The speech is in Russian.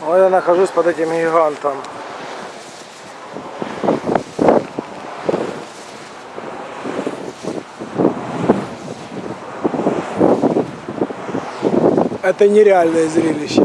Вот я нахожусь под этим гигантом. Это нереальное зрелище.